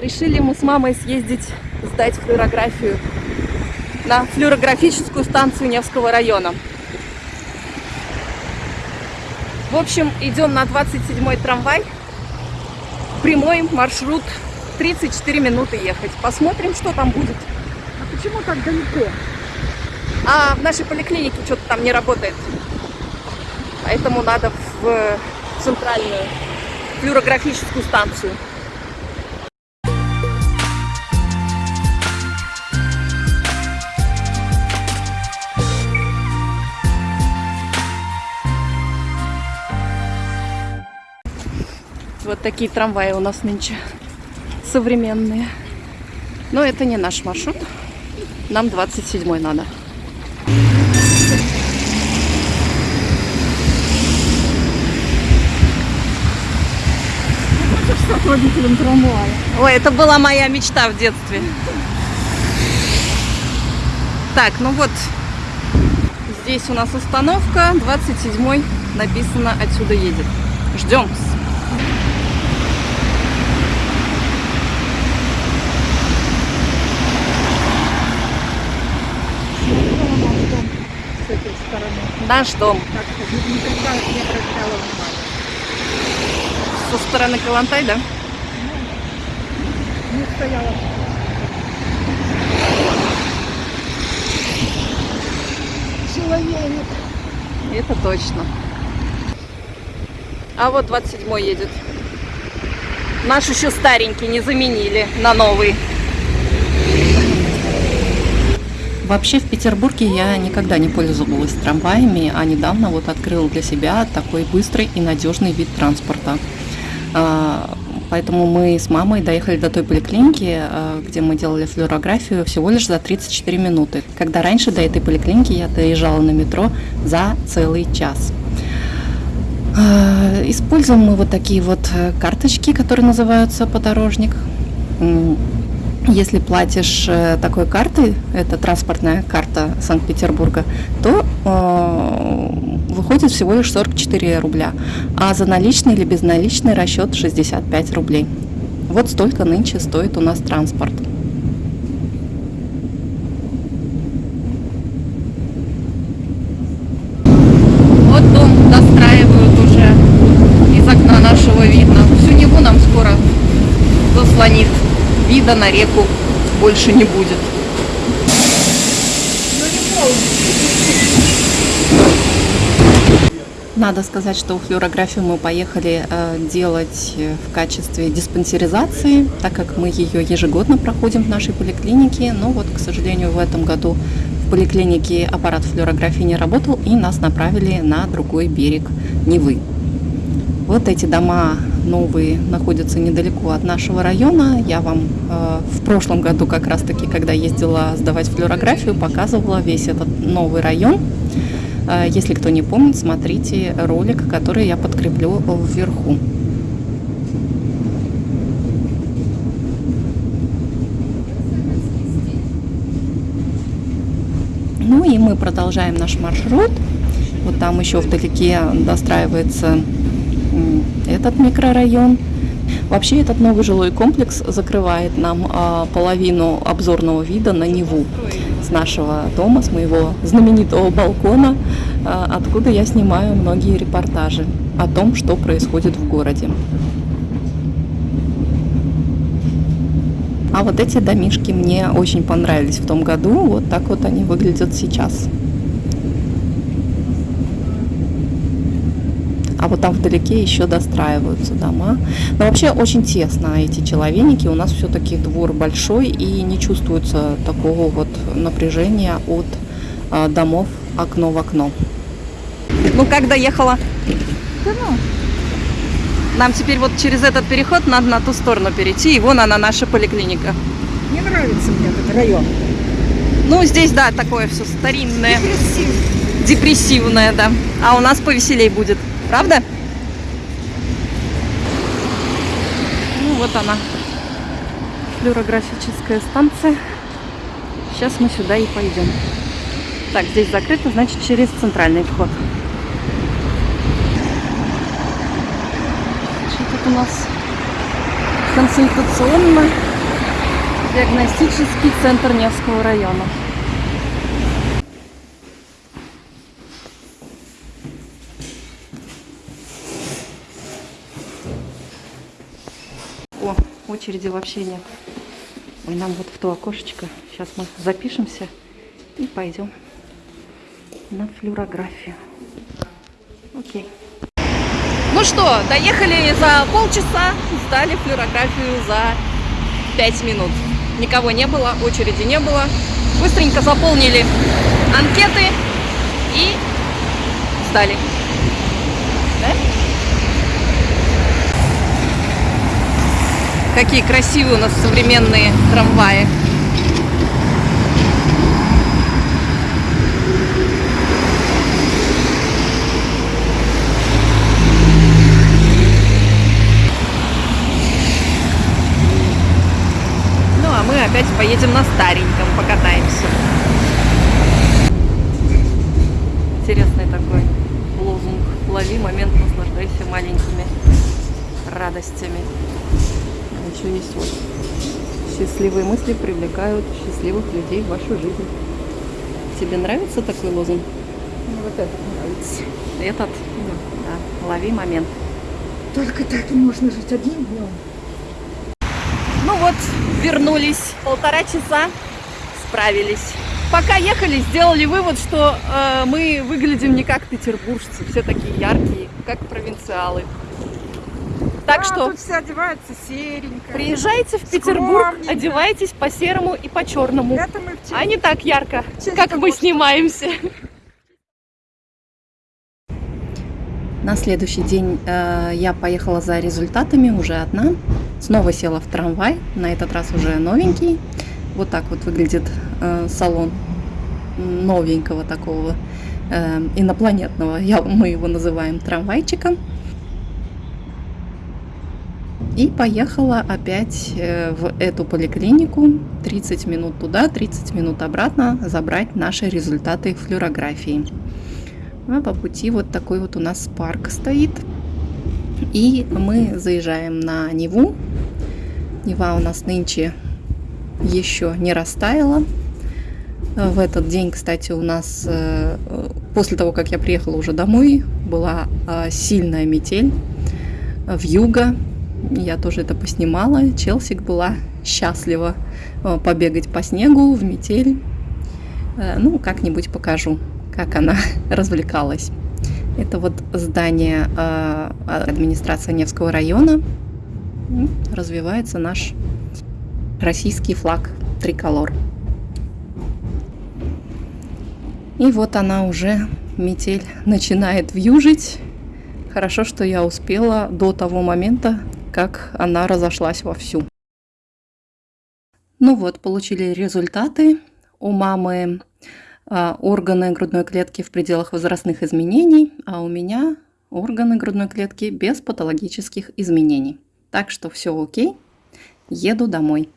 Решили мы с мамой съездить сдать флюорографию на флюорографическую станцию Невского района. В общем, идем на 27-й трамвай. Прямой маршрут 34 минуты ехать. Посмотрим, что там будет. А почему так далеко? А в нашей поликлинике что-то там не работает. Поэтому надо в центральную флюорографическую станцию. Вот такие трамваи у нас нынче современные. Но это не наш маршрут. Нам 27 надо. Стать трамвая. Ой, это была моя мечта в детстве. Так, ну вот, здесь у нас остановка, 27 написано отсюда едет. Ждем. С этой стороны. Наш дом. Со стороны Калантай, да? Не стояла. Человек. Это точно. А вот 27 едет. Наш еще старенький, не заменили на новый. Вообще в Петербурге я никогда не пользовалась трамваями, а недавно вот открыла для себя такой быстрый и надежный вид транспорта. А, Поэтому мы с мамой доехали до той поликлиники, а, где мы делали флюорографию, всего лишь за 34 минуты. Когда раньше до этой поликлиники я доезжала на метро за целый час. А, Используем мы вот такие вот карточки, которые называются подорожник. Если платишь э, такой картой, это транспортная карта Санкт-Петербурга, то э, выходит всего лишь 44 рубля, а за наличный или безналичный расчет 65 рублей. Вот столько нынче стоит у нас транспорт. Вот дом достраивают уже из окна нашего видно. Всю Неву нам скоро заслонит. Вида на реку больше не будет. Надо сказать, что флюорографию мы поехали э, делать э, в качестве диспансеризации, так как мы ее ежегодно проходим в нашей поликлинике. Но вот, к сожалению, в этом году в поликлинике аппарат флюорографии не работал и нас направили на другой берег Невы. Вот эти дома новые находятся недалеко от нашего района. Я вам э, в прошлом году как раз таки, когда ездила сдавать флюорографию, показывала весь этот новый район. Э, если кто не помнит, смотрите ролик, который я подкреплю вверху. Ну и мы продолжаем наш маршрут. Вот там еще вдалеке достраивается этот микрорайон. Вообще этот новый жилой комплекс закрывает нам а, половину обзорного вида на Неву с нашего дома, с моего знаменитого балкона, а, откуда я снимаю многие репортажи о том, что происходит в городе. А вот эти домишки мне очень понравились в том году. Вот так вот они выглядят сейчас. А вот там вдалеке еще достраиваются дома. Но вообще очень тесно эти человеники. У нас все-таки двор большой и не чувствуется такого вот напряжения от а, домов окно в окно. Ну как доехала? Да ну, Нам теперь вот через этот переход надо на ту сторону перейти, и вон она наша поликлиника. не нравится мне этот район. Ну, здесь, да, такое все старинное, Красиво. депрессивное, да. А у нас повеселей будет, правда? Ну, вот она, флюорографическая станция. Сейчас мы сюда и пойдем. Так, здесь закрыто, значит, через центральный вход. Что тут у нас консультационно Диагностический центр Невского района. О, очереди вообще нет. Ой, нам вот в то окошечко. Сейчас мы запишемся и пойдем на флюорографию. Окей. Ну что, доехали за полчаса, сдали флюорографию за 5 минут. Никого не было, очереди не было. Быстренько заполнили анкеты и сдали. Да? Какие красивые у нас современные трамваи. Ну, а мы опять поедем на стареньком, покатаемся. Интересный такой лозунг. Лови момент, наслаждайся маленькими радостями. Есть вот. Счастливые мысли привлекают счастливых людей в вашу жизнь. Тебе нравится такой лозунг? Мне вот этот нравится. Этот? Да. Лови момент. Только так можно жить одним днем. Ну вот, вернулись. Полтора часа справились. Пока ехали, сделали вывод, что э, мы выглядим не как петербуржцы, все такие яркие, как провинциалы. Так А, что тут все одеваются серенько. приезжайте в Петербург, Скромненько. одевайтесь по серому и по черному, а не так ярко, Чисто как мы снимаемся. На следующий день э, я поехала за результатами уже одна. Снова села в трамвай, на этот раз уже новенький. Вот так вот выглядит э, салон новенького такого э, инопланетного, я, мы его называем трамвайчиком. И поехала опять э, в эту поликлинику, 30 минут туда, 30 минут обратно, забрать наши результаты флюорографии. А по пути вот такой вот у нас парк стоит. И мы заезжаем на Неву. Нева у нас нынче еще не растаяла. В этот день, кстати, у нас, э, после того, как я приехала уже домой, была э, сильная метель в юго. Я тоже это поснимала. Челсик была счастлива э, побегать по снегу в метель. Э, Ну, как-нибудь покажу, как она развлекалась. Это вот здание э, администрации Невского района. М, Развивается наш российский флаг триколор. И вот она уже, метель, начинает вьюжить. Хорошо, что я успела до того момента, как она разошлась вовсю. Ну вот, получили результаты. У мамы а, органы грудной клетки в пределах возрастных изменений, а у меня органы грудной клетки без патологических изменений. Так что все окей, еду домой.